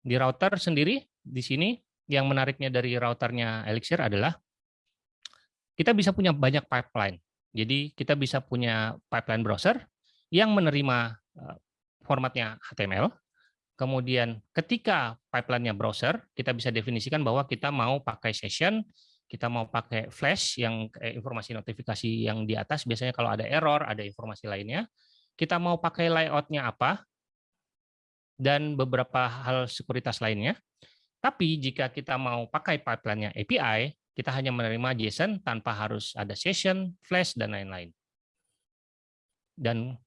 Di router sendiri, di sini yang menariknya dari routernya Elixir adalah kita bisa punya banyak pipeline. Jadi kita bisa punya pipeline browser yang menerima eh, formatnya HTML. Kemudian ketika pipeline-nya browser, kita bisa definisikan bahwa kita mau pakai session, kita mau pakai flash yang informasi notifikasi yang di atas, biasanya kalau ada error, ada informasi lainnya. Kita mau pakai layout-nya apa, dan beberapa hal sekuritas lainnya. Tapi jika kita mau pakai pipeline-nya API, kita hanya menerima JSON tanpa harus ada session, flash, dan lain-lain. Dan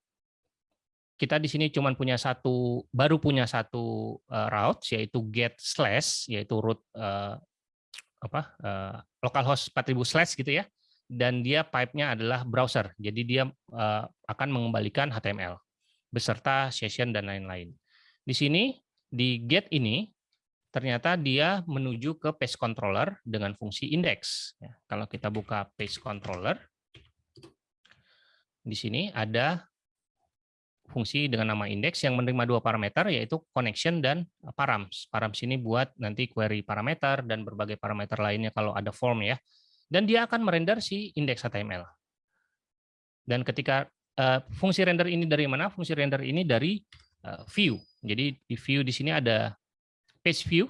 kita di sini cuma punya satu, baru punya satu uh, route, yaitu get slash, yaitu root uh, apa uh, localhost 4000 slash gitu ya. Dan dia pipe-nya adalah browser, jadi dia akan mengembalikan HTML beserta session dan lain-lain. Di sini, di get ini, ternyata dia menuju ke page controller dengan fungsi index. Ya, kalau kita buka page controller, di sini ada fungsi dengan nama index yang menerima dua parameter, yaitu connection dan params. Params ini buat nanti query parameter dan berbagai parameter lainnya kalau ada form ya. Dan dia akan merender si index HTML. Dan ketika uh, fungsi render ini dari mana? Fungsi render ini dari view. Jadi di view di sini ada page view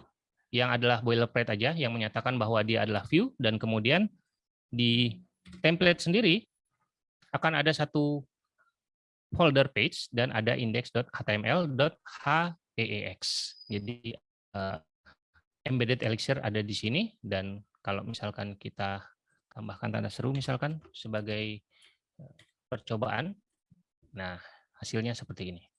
yang adalah boilerplate aja yang menyatakan bahwa dia adalah view dan kemudian di template sendiri akan ada satu folder page dan ada index.html.heex. Jadi uh, embedded elixir ada di sini dan kalau misalkan kita tambahkan tanda seru misalkan sebagai eh, percobaan, nah hasilnya seperti ini.